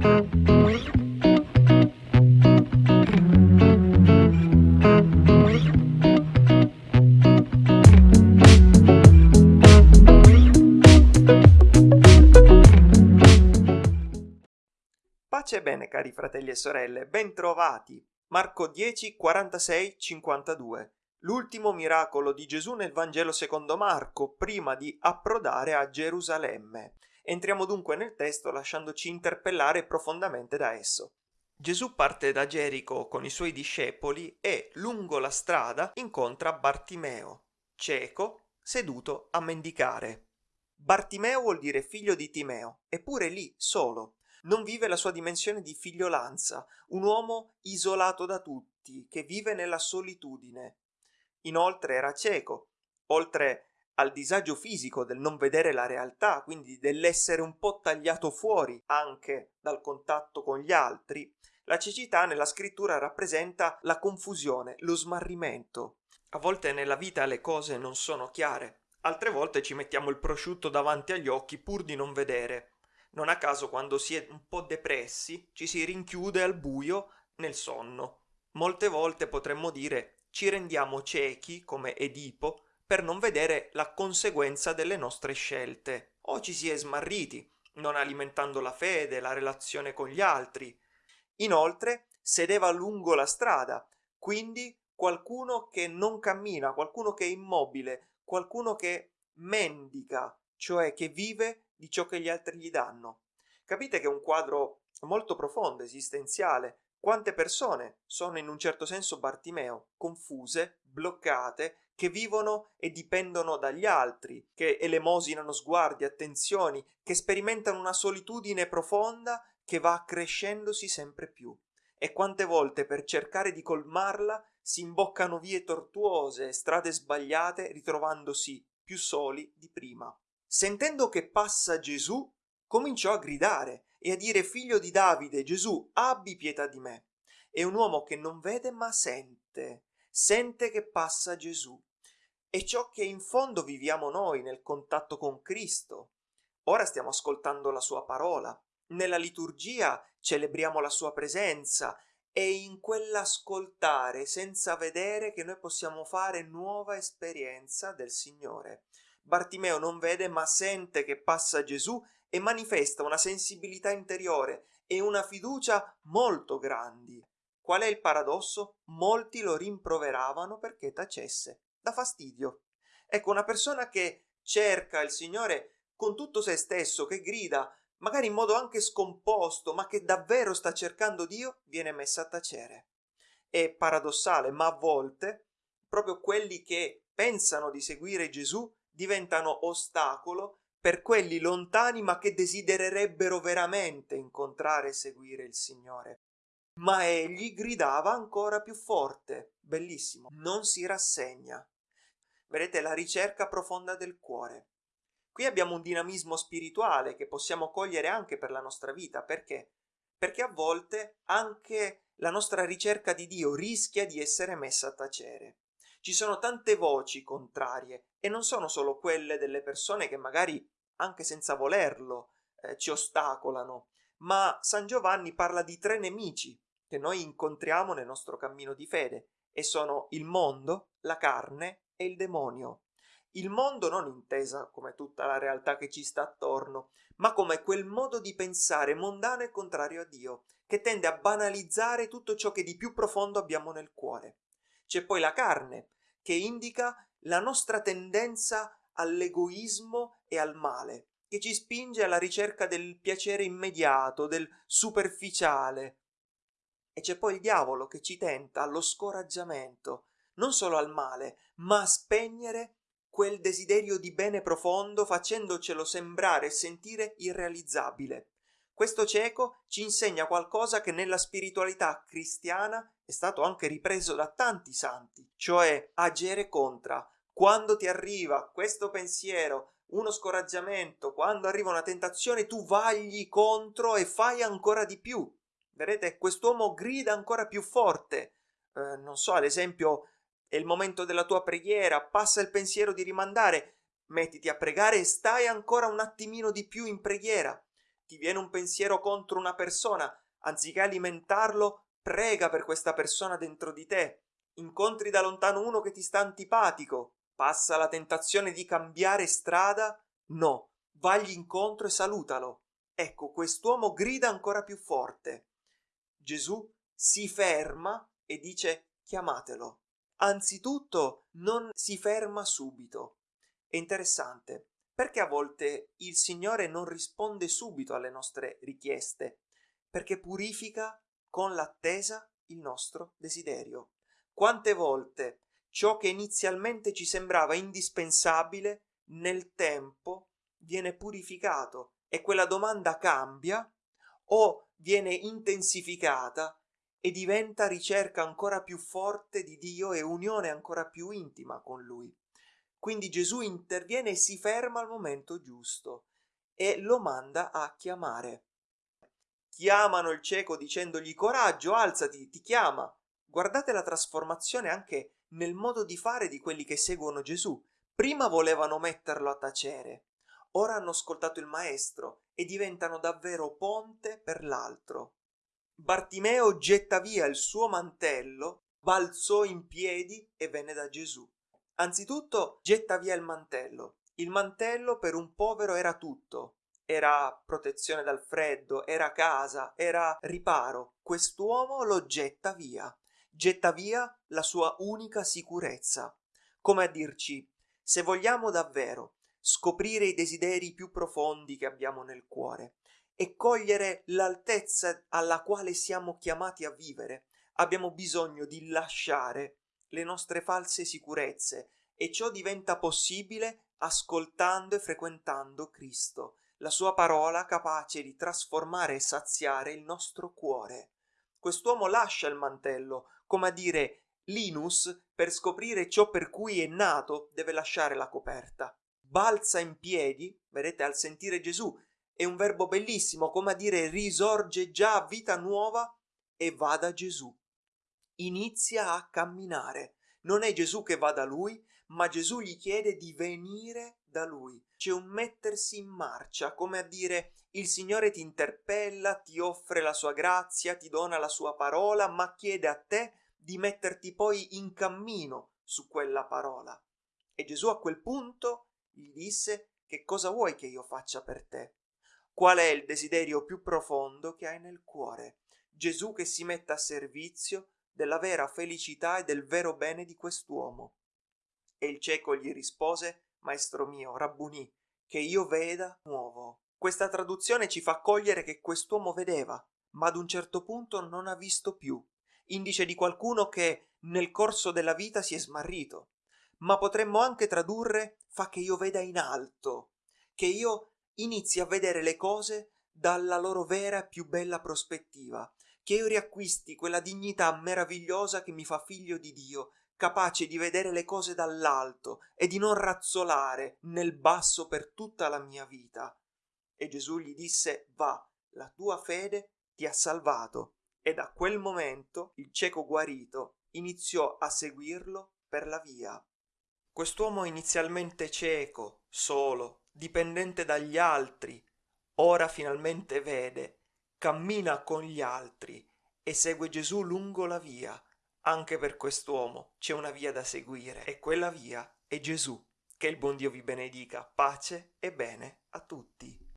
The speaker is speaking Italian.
Pace bene cari fratelli e sorelle, bentrovati! Marco 10, 46, 52 L'ultimo miracolo di Gesù nel Vangelo secondo Marco, prima di approdare a Gerusalemme. Entriamo dunque nel testo lasciandoci interpellare profondamente da esso. Gesù parte da Gerico con i suoi discepoli e, lungo la strada, incontra Bartimeo, cieco, seduto a mendicare. Bartimeo vuol dire figlio di Timeo, eppure lì, solo, non vive la sua dimensione di figliolanza, un uomo isolato da tutti, che vive nella solitudine. Inoltre era cieco, oltre al disagio fisico del non vedere la realtà, quindi dell'essere un po' tagliato fuori anche dal contatto con gli altri, la cecità nella scrittura rappresenta la confusione, lo smarrimento. A volte nella vita le cose non sono chiare, altre volte ci mettiamo il prosciutto davanti agli occhi pur di non vedere. Non a caso quando si è un po' depressi ci si rinchiude al buio nel sonno. Molte volte potremmo dire ci rendiamo ciechi come Edipo per non vedere la conseguenza delle nostre scelte o ci si è smarriti non alimentando la fede, la relazione con gli altri. Inoltre sedeva lungo la strada, quindi qualcuno che non cammina, qualcuno che è immobile, qualcuno che mendica, cioè che vive di ciò che gli altri gli danno. Capite che è un quadro molto profondo, esistenziale. Quante persone sono in un certo senso Bartimeo, confuse, bloccate, che vivono e dipendono dagli altri, che elemosinano sguardi, attenzioni, che sperimentano una solitudine profonda che va crescendosi sempre più. E quante volte per cercare di colmarla si imboccano vie tortuose, strade sbagliate, ritrovandosi più soli di prima. Sentendo che passa Gesù, cominciò a gridare e a dire figlio di Davide, Gesù, abbi pietà di me. È un uomo che non vede ma sente, sente che passa Gesù. È ciò che in fondo viviamo noi nel contatto con Cristo. Ora stiamo ascoltando la sua parola. Nella liturgia celebriamo la sua presenza e in quell'ascoltare senza vedere che noi possiamo fare nuova esperienza del Signore. Bartimeo non vede ma sente che passa Gesù e manifesta una sensibilità interiore e una fiducia molto grandi. Qual è il paradosso? Molti lo rimproveravano perché tacesse. Da fastidio. Ecco, una persona che cerca il Signore con tutto se stesso, che grida, magari in modo anche scomposto, ma che davvero sta cercando Dio, viene messa a tacere. È paradossale, ma a volte proprio quelli che pensano di seguire Gesù diventano ostacolo per quelli lontani ma che desidererebbero veramente incontrare e seguire il Signore. Ma egli gridava ancora più forte, bellissimo, non si rassegna. Vedete la ricerca profonda del cuore. Qui abbiamo un dinamismo spirituale che possiamo cogliere anche per la nostra vita, perché? Perché a volte anche la nostra ricerca di Dio rischia di essere messa a tacere. Ci sono tante voci contrarie e non sono solo quelle delle persone che magari anche senza volerlo eh, ci ostacolano, ma San Giovanni parla di tre nemici che noi incontriamo nel nostro cammino di fede e sono il mondo, la carne e il demonio. Il mondo non intesa come tutta la realtà che ci sta attorno, ma come quel modo di pensare mondano e contrario a Dio, che tende a banalizzare tutto ciò che di più profondo abbiamo nel cuore. C'è poi la carne, che indica la nostra tendenza all'egoismo e al male, che ci spinge alla ricerca del piacere immediato, del superficiale. E c'è poi il diavolo che ci tenta allo scoraggiamento, non solo al male, ma a spegnere quel desiderio di bene profondo facendocelo sembrare e sentire irrealizzabile. Questo cieco ci insegna qualcosa che nella spiritualità cristiana è stato anche ripreso da tanti santi, cioè agere contra. Quando ti arriva questo pensiero, uno scoraggiamento, quando arriva una tentazione, tu vagli contro e fai ancora di più. Vedete, quest'uomo grida ancora più forte. Eh, non so, ad esempio, è il momento della tua preghiera, passa il pensiero di rimandare, mettiti a pregare e stai ancora un attimino di più in preghiera ti viene un pensiero contro una persona, anziché alimentarlo, prega per questa persona dentro di te. Incontri da lontano uno che ti sta antipatico, passa la tentazione di cambiare strada? No, vagli incontro e salutalo. Ecco, quest'uomo grida ancora più forte. Gesù si ferma e dice chiamatelo. Anzitutto non si ferma subito. È interessante perché a volte il Signore non risponde subito alle nostre richieste, perché purifica con l'attesa il nostro desiderio. Quante volte ciò che inizialmente ci sembrava indispensabile nel tempo viene purificato e quella domanda cambia o viene intensificata e diventa ricerca ancora più forte di Dio e unione ancora più intima con Lui. Quindi Gesù interviene e si ferma al momento giusto e lo manda a chiamare. Chiamano il cieco dicendogli coraggio, alzati, ti chiama. Guardate la trasformazione anche nel modo di fare di quelli che seguono Gesù. Prima volevano metterlo a tacere, ora hanno ascoltato il Maestro e diventano davvero ponte per l'altro. Bartimeo getta via il suo mantello, balzò in piedi e venne da Gesù. Anzitutto getta via il mantello. Il mantello per un povero era tutto. Era protezione dal freddo, era casa, era riparo. Quest'uomo lo getta via. Getta via la sua unica sicurezza. Come a dirci, se vogliamo davvero scoprire i desideri più profondi che abbiamo nel cuore, e cogliere l'altezza alla quale siamo chiamati a vivere, abbiamo bisogno di lasciare le nostre false sicurezze e ciò diventa possibile ascoltando e frequentando Cristo, la sua parola capace di trasformare e saziare il nostro cuore. Quest'uomo lascia il mantello, come a dire Linus, per scoprire ciò per cui è nato, deve lasciare la coperta. Balza in piedi, vedete, al sentire Gesù, è un verbo bellissimo, come a dire risorge già a vita nuova e va da Gesù. Inizia a camminare. Non è Gesù che va da lui, ma Gesù gli chiede di venire da lui. C'è un mettersi in marcia, come a dire il Signore ti interpella, ti offre la sua grazia, ti dona la sua parola, ma chiede a te di metterti poi in cammino su quella parola. E Gesù a quel punto gli disse che cosa vuoi che io faccia per te? Qual è il desiderio più profondo che hai nel cuore? Gesù che si mette a servizio della vera felicità e del vero bene di quest'uomo. E il cieco gli rispose, Maestro mio, Rabbunì, che io veda nuovo. Questa traduzione ci fa cogliere che quest'uomo vedeva, ma ad un certo punto non ha visto più, indice di qualcuno che nel corso della vita si è smarrito. Ma potremmo anche tradurre fa che io veda in alto, che io inizi a vedere le cose dalla loro vera e più bella prospettiva, che io riacquisti quella dignità meravigliosa che mi fa figlio di Dio, capace di vedere le cose dall'alto e di non razzolare nel basso per tutta la mia vita. E Gesù gli disse, va, la tua fede ti ha salvato. E da quel momento il cieco guarito iniziò a seguirlo per la via. Quest'uomo inizialmente cieco, solo, dipendente dagli altri, ora finalmente vede, cammina con gli altri e segue Gesù lungo la via. Anche per quest'uomo c'è una via da seguire e quella via è Gesù. Che il buon Dio vi benedica, pace e bene a tutti.